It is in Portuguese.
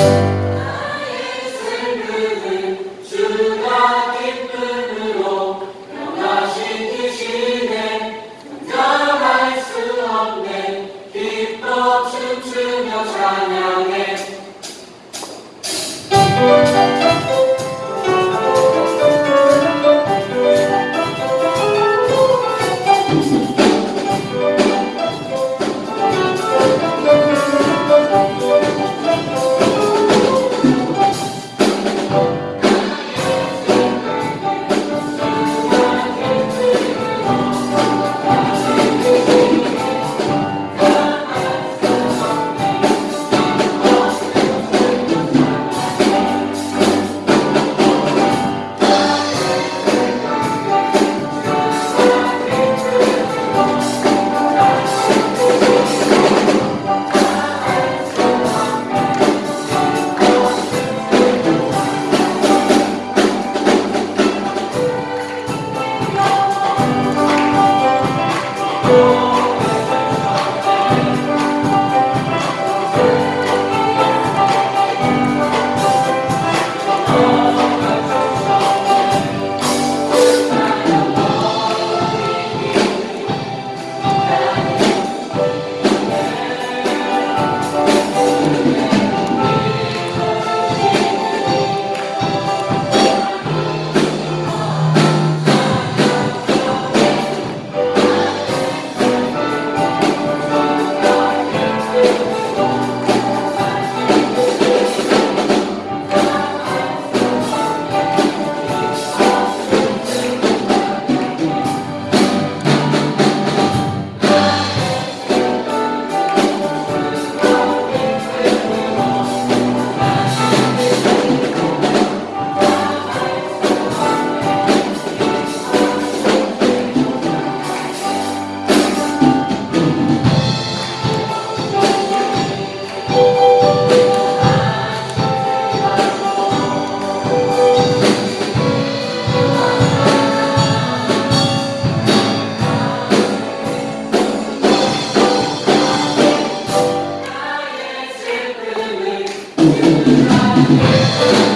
Música Música